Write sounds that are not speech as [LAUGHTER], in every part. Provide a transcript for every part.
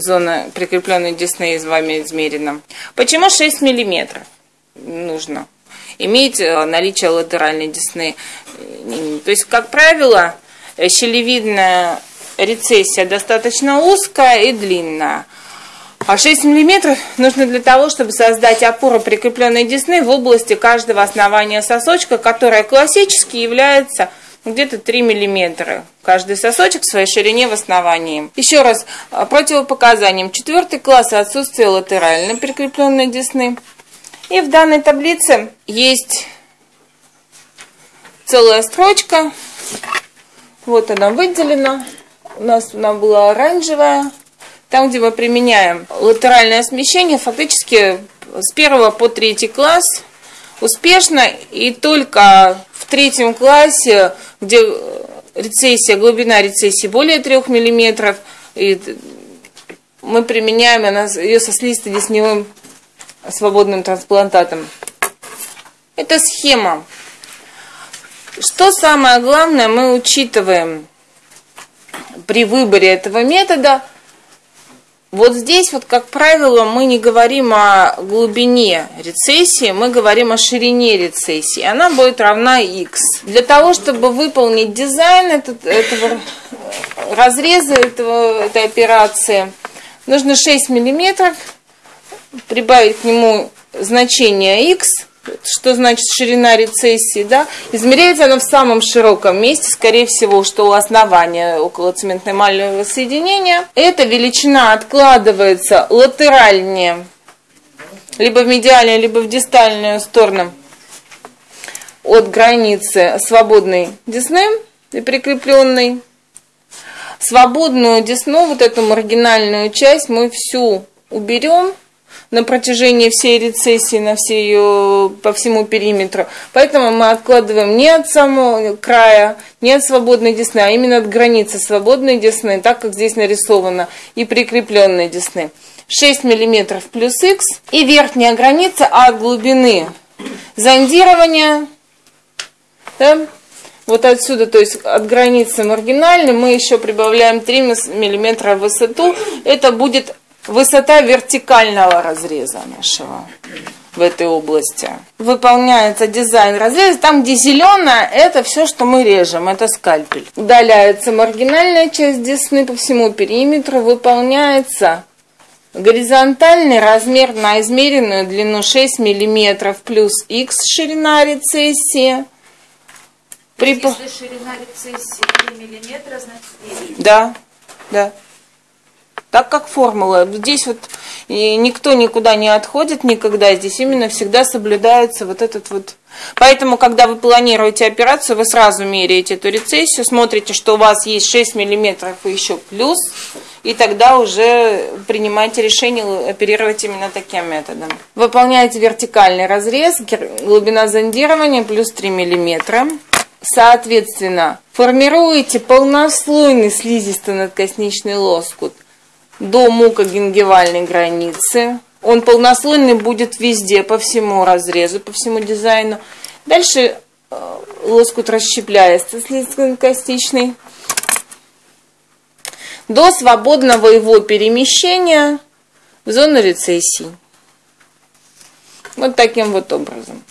зона прикрепленной десны с вами измерена. Почему 6 миллиметров нужно? Иметь э, наличие латеральной десны. То есть, как правило, щелевидная рецессия достаточно узкая и длинная. А 6 мм нужно для того, чтобы создать опору прикрепленной десны в области каждого основания сосочка, которая классически является где-то 3 мм. Каждый сосочек в своей ширине в основании. Еще раз, а, противопоказанием. Четвертый класс отсутствие латеральной прикрепленной десны. И в данной таблице есть целая строчка. Вот она выделена. У нас она была оранжевая. Там, где мы применяем латеральное смещение, фактически с первого по третий класс успешно. И только в третьем классе, где рецессия, глубина рецессии более 3 мм, и мы применяем ее со слизисто-десневым свободным трансплантатом. Это схема. Что самое главное мы учитываем при выборе этого метода – вот здесь вот, как правило, мы не говорим о глубине рецессии, мы говорим о ширине рецессии. Она будет равна x. Для того, чтобы выполнить дизайн этот, этого разреза этого, этой операции, нужно 6 миллиметров, прибавить к нему значение x – что значит ширина рецессии, да, измеряется она в самом широком месте, скорее всего, что у основания около цементно-эмального соединения. Эта величина откладывается латеральнее, либо в медиальную, либо в дистальную сторону от границы свободной десны и прикрепленной. Свободную десну, вот эту маргинальную часть, мы всю уберем – на протяжении всей рецессии, на всей ее, по всему периметру. Поэтому мы откладываем не от самого края, не от свободной десны, а именно от границы свободной десны, так как здесь нарисовано, и прикрепленной десны. 6 мм плюс х и верхняя граница от глубины зондирования, да, вот отсюда, то есть от границы маргинальной, мы еще прибавляем 3 мм в высоту. Это будет высота вертикального разреза нашего в этой области. Выполняется дизайн разреза. Там, где зеленое, это все, что мы режем, это скальпель. Удаляется маргинальная часть десны по всему периметру, выполняется горизонтальный размер на измеренную длину 6 мм плюс х ширина рецессии. При... Если ширина рецессии 3 мм, значит 9. Да, да так как формула. Здесь вот никто никуда не отходит никогда, здесь именно всегда соблюдается вот этот вот. Поэтому, когда вы планируете операцию, вы сразу меряете эту рецессию, смотрите, что у вас есть 6 миллиметров и еще плюс, и тогда уже принимаете решение оперировать именно таким методом. Выполняете вертикальный разрез, глубина зондирования плюс 3 миллиметра. Соответственно, формируете полнослойный слизисто-надкосничный лоскут – до мукогенгивальной границы. Он полнослойный будет везде, по всему разрезу, по всему дизайну. Дальше э, лоскут расщепляется слизкостичный до свободного его перемещения в зону рецессии. Вот таким вот образом.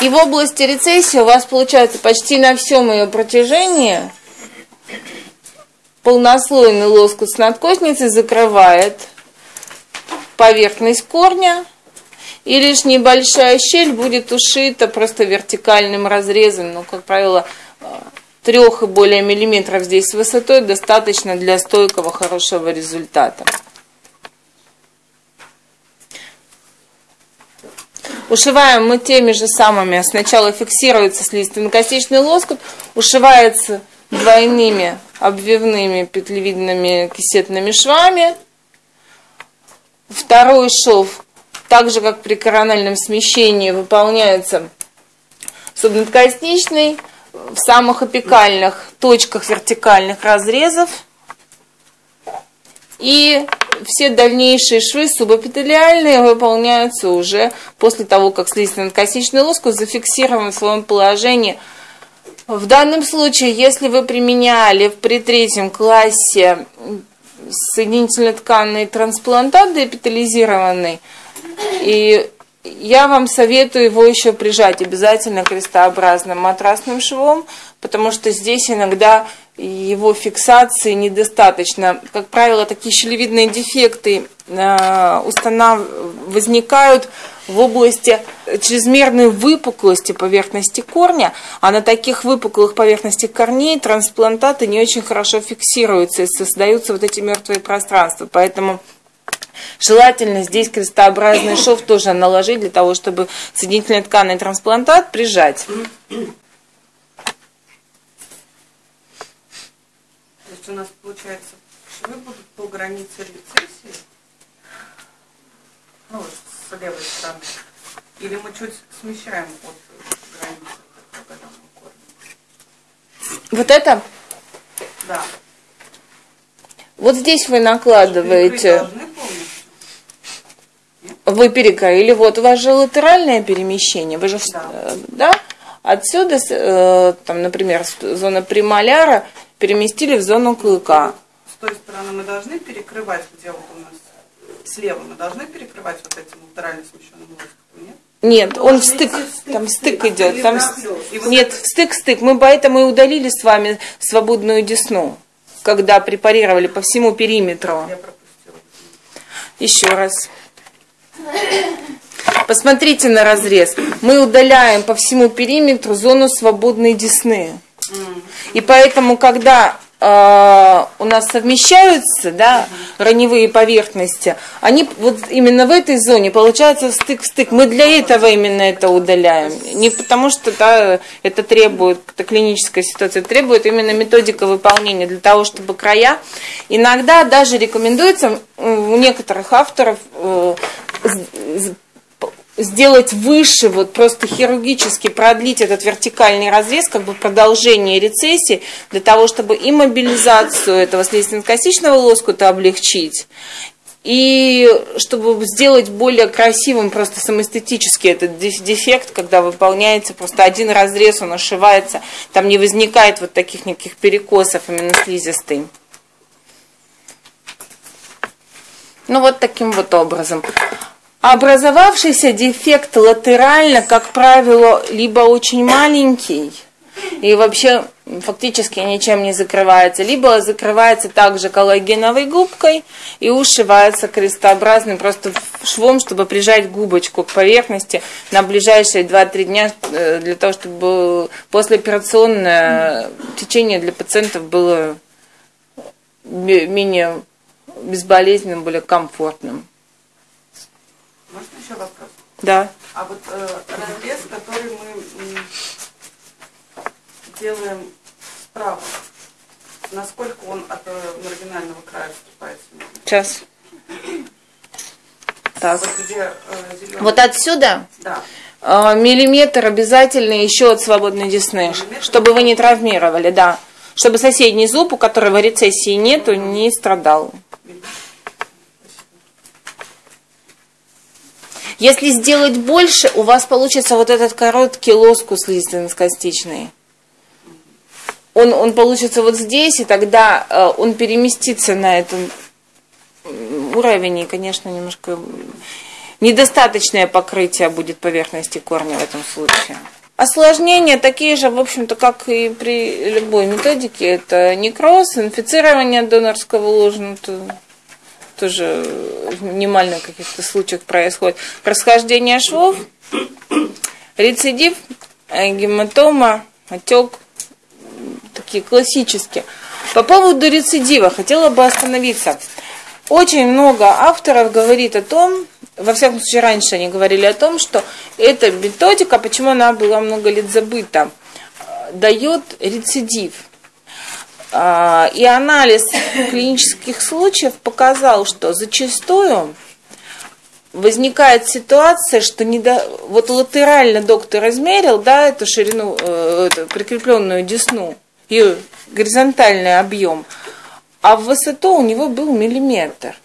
И в области рецессии у вас получается почти на всем ее протяжении полнослойный лоскут с надкосницей закрывает поверхность корня, и лишь небольшая щель будет ушита просто вертикальным разрезом, ну, как правило, трех и более миллиметров здесь высотой достаточно для стойкого хорошего результата. Ушиваем мы теми же самыми. Сначала фиксируется слизистонокостичный лоскут, ушивается двойными обвивными петлевидными кисетными швами. Второй шов, так же как при корональном смещении, выполняется субнадкосничный в самых апикальных точках вертикальных разрезов. И все дальнейшие швы субэпителиальные выполняются уже после того, как слизистый надкосничный лоскут зафиксирован в своем положении В данном случае, если вы применяли при третьем классе соединительно-тканный трансплантат депитализированный, и я вам советую его еще прижать обязательно крестообразным матрасным швом, потому что здесь иногда его фиксации недостаточно. Как правило, такие щелевидные дефекты э, установ... возникают в области чрезмерной выпуклости поверхности корня, а на таких выпуклых поверхностях корней трансплантаты не очень хорошо фиксируются и создаются вот эти мертвые пространства. Поэтому Желательно здесь крестообразный шов тоже наложить для того, чтобы соединительный тканный трансплантат прижать. Есть у нас получается швы будут по границе рецессии, ну, с левой стороны, или мы чуть смещаем от границы Вот это? Да. Вот здесь вы накладываете. Вы перекроили. Вот у вас же латеральное перемещение. Вы же, да. Э, да? Отсюда, э, там, например, зона премоляра переместили в зону клыка. С той стороны мы должны перекрывать, где вот у нас слева, мы должны перекрывать вот этим латерально смещенным лоскутом, нет? Нет, он в стык, там стык идет, там нет, стык-стык. Мы поэтому и удалили с вами свободную десну когда препарировали по всему периметру. Еще раз. Посмотрите на разрез. Мы удаляем по всему периметру зону свободной десны. И поэтому, когда э, у нас совмещаются да, раневые поверхности, они вот именно в этой зоне получается стык в стык. Мы для этого именно это удаляем. Не потому что да, это требует, это клиническая ситуация, требует именно методика выполнения для того, чтобы края. Иногда даже рекомендуется у некоторых авторов э, сделать выше, вот просто хирургически продлить этот вертикальный разрез, как бы продолжение рецессии, для того, чтобы и мобилизацию этого слизистно-костичного лоскута облегчить, и чтобы сделать более красивым просто самоэстетически этот дефект, когда выполняется просто один разрез, он ошивается, там не возникает вот таких никаких перекосов именно слизистой. Ну вот таким вот образом. Образовавшийся дефект латерально, как правило, либо очень маленький, и вообще фактически ничем не закрывается, либо закрывается также коллагеновой губкой и ушивается крестообразным просто швом, чтобы прижать губочку к поверхности на ближайшие 2-3 дня, э, для того, чтобы послеоперационное течение для пациентов было менее безболезненным, более комфортным. Можно еще вопрос? Да. А вот э, разрез, который мы делаем справа, насколько он от э, маргинального края отступает? Сейчас. Так. Вот, где, э, зеленый... вот отсюда? Да. Э, миллиметр обязательно еще от свободной десны, миллиметр? чтобы вы не травмировали, да. Чтобы соседний зуб, у которого рецессии нету, не страдал. Если сделать больше, у вас получится вот этот короткий лоскус слизистно-костичный. Он, он получится вот здесь, и тогда э, он переместится на этот уровень, и, конечно, немножко недостаточное покрытие будет поверхности корня в этом случае. Осложнения такие же, в общем-то, как и при любой методике. Это некроз, инфицирование донорского ложа, тоже в минимальных каких-то случаях происходит. Расхождение швов, рецидив, э, гематома, отек, такие классические. По поводу рецидива хотела бы остановиться. Очень много авторов говорит о том, во всяком случае раньше они говорили о том, что эта методика, почему она была много лет забыта, дает рецидив. А, и анализ клинических случаев показал, что зачастую возникает ситуация, что не вот латерально доктор измерил, да, эту ширину, э, эту прикрепленную десну, ее горизонтальный объем, а в высоту у него был миллиметр.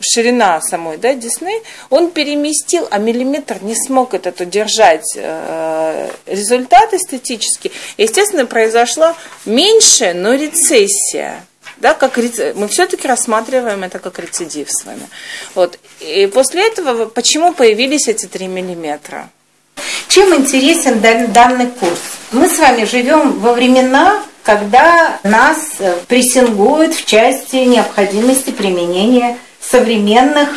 Ширина самой да, десны, он переместил, а миллиметр не смог этот удержать э, результат эстетический. Естественно, произошла меньшая, но рецессия. Да, как мы все-таки рассматриваем это как рецидив с вами. Вот. И после этого почему появились эти 3 миллиметра? Чем интересен данный курс? Мы с вами живем во времена, когда нас э, прессингуют в части необходимости применения современных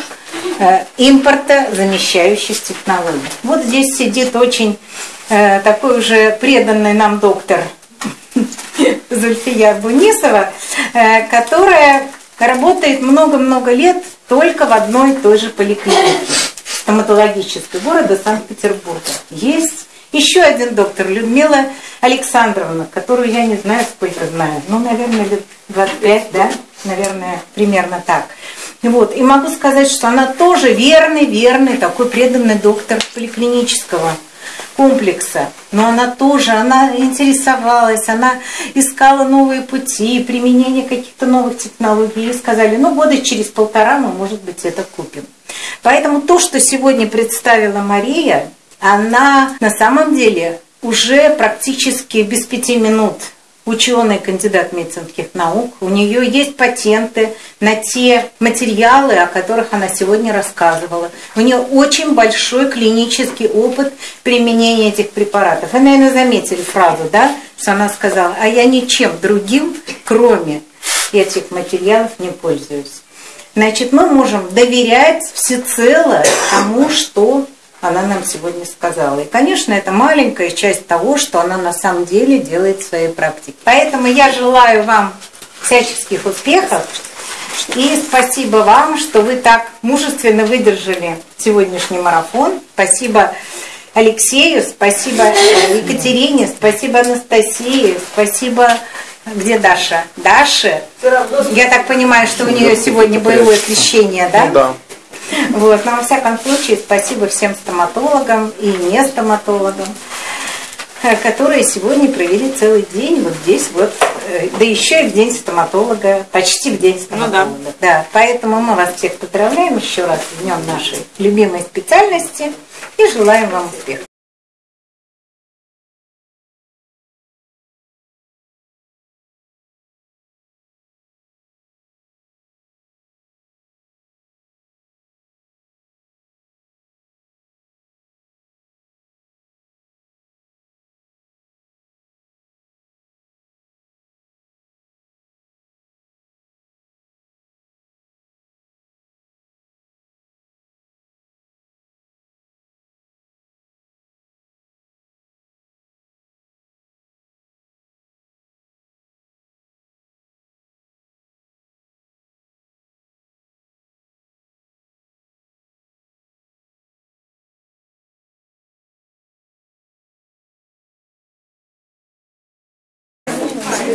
э, импорта замещающих технологий. Вот здесь сидит очень э, такой уже преданный нам доктор [LAUGHS] Зульфия Бунисова, э, которая работает много-много лет только в одной и той же поликлинике стоматологической города Санкт-Петербурга. Есть еще один доктор, Людмила Александровна, которую я не знаю, сколько знаю. Ну, наверное, лет 25, да? Наверное, примерно так. Вот. И могу сказать, что она тоже верный, верный, такой преданный доктор поликлинического комплекса. Но она тоже, она интересовалась, она искала новые пути, применение каких-то новых технологий. И сказали, ну, года через полтора мы, может быть, это купим. Поэтому то, что сегодня представила Мария, она на самом деле уже практически без пяти минут ученый, кандидат медицинских наук. У нее есть патенты на те материалы, о которых она сегодня рассказывала. У нее очень большой клинический опыт применения этих препаратов. Вы, наверное, заметили фразу, да, что она сказала, а я ничем другим, кроме этих материалов, не пользуюсь. Значит, мы можем доверять всецело тому, что она нам сегодня сказала. И, конечно, это маленькая часть того, что она на самом деле делает в своей практике. Поэтому я желаю вам всяческих успехов. И спасибо вам, что вы так мужественно выдержали сегодняшний марафон. Спасибо Алексею, спасибо Екатерине, спасибо Анастасии, спасибо где Даша? Даша? Я так понимаю, что у нее сегодня боевое крещение, да? Ну, да. Вот, но во всяком случае, спасибо всем стоматологам и не стоматологам, э, которые сегодня провели целый день вот здесь вот, э, да еще и в день стоматолога, почти в день стоматолога. Ну, да. да. Поэтому мы вас всех поздравляем еще раз в днем нашей любимой специальности и желаем вам успехов.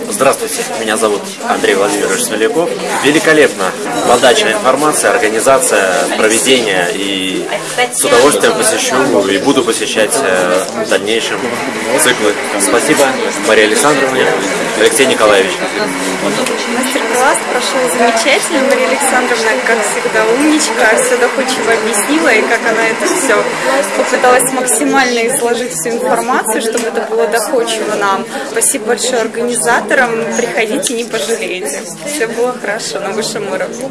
Здравствуйте, меня зовут Андрей Владимирович Смоляков. Великолепно подача информации, организация, проведение и с удовольствием посещу и буду посещать э, в дальнейшем циклы. Спасибо Мария Александровна, Алексей Николаевич. Мастер-класс прошел замечательно. Мария Александровна, как всегда, умничка, все доходчиво объяснила, и как она это все попыталась максимально изложить всю информацию, чтобы это было доходчиво нам. Спасибо большое организаторам. Приходите, не пожалеете. Все было хорошо на высшем уровне.